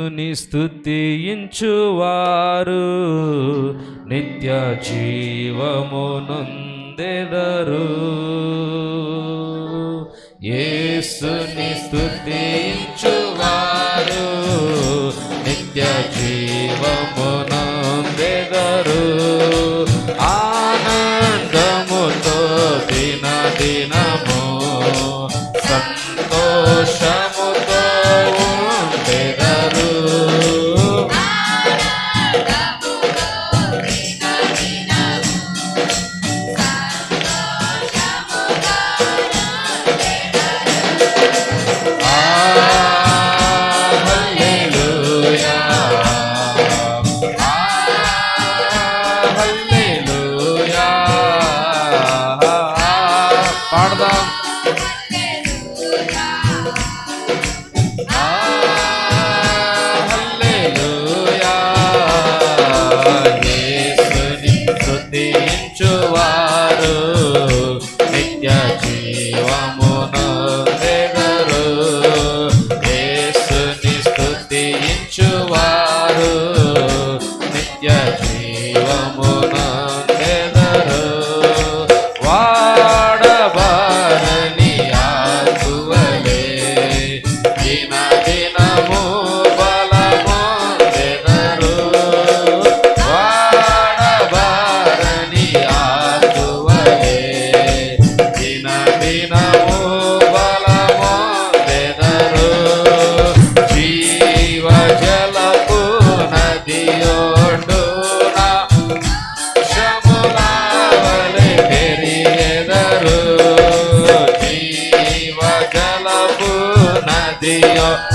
ని స్థుతించువారు నిత్య జీవమునందెదరు. యేసుని స్థుతి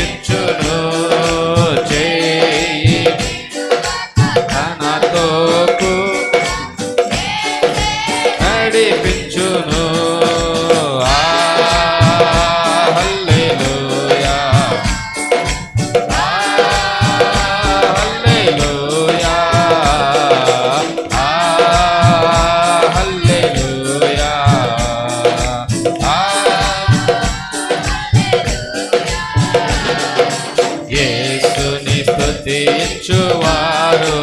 it తీర్చువారు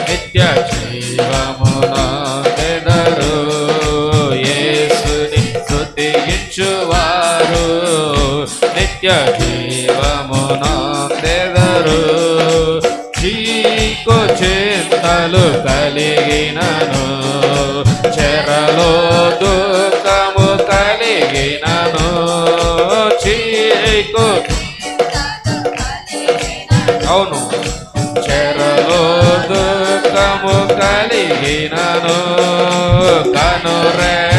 నిత్య జీవమున తెడరు యేసుని శృతించువారు నిత్య జీవమున తెదరు చీకు చింతలు కలిగినను. చెరలో దుఃఖము కలిగినను. చీకు Kainano Kanure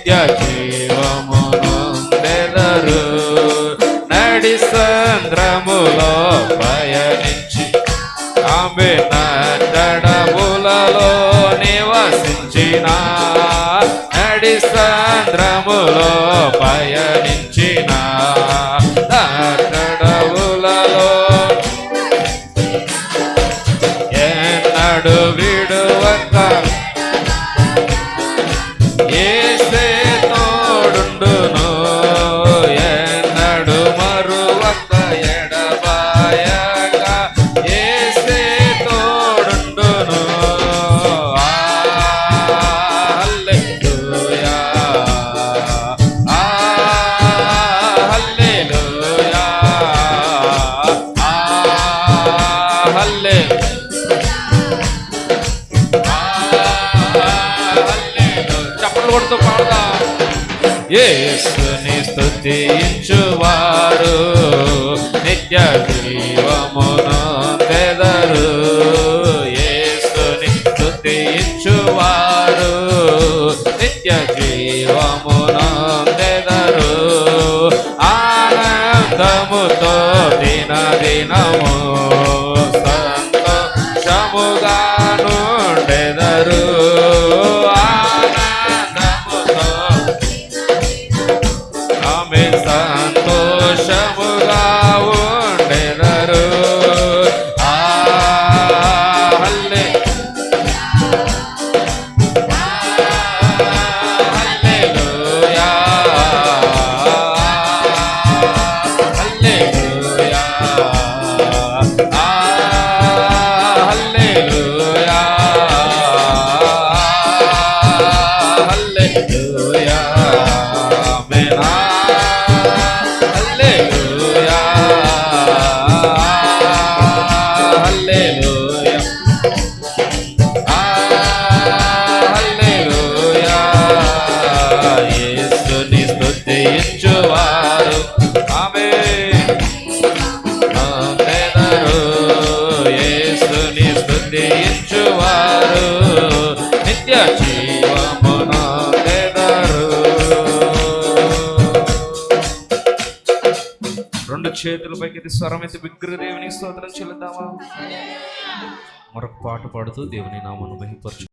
నిత్య జీవమును నెదరు నడి సంద్రములో పయనించి ఆమె నడములలో నివసించిన. నడి సంద్రములో పయనించి చప్పట్లు కొడుతూ పాడదా? యేసుని స్తుతించువారు నిత్య జీవమును తెదరు. ఏసుని స్థుతించువారు నిత్య జీవమును తెదరు. ఆనందముతో దిన దినము రెండు చేతులపైకి స్వరం ఎత్తి విగ్రహ దేవుని స్తోత్రం చెల్లిద్దామా మరొక పాట పాడుతూ దేవుని నామను మహిపరచు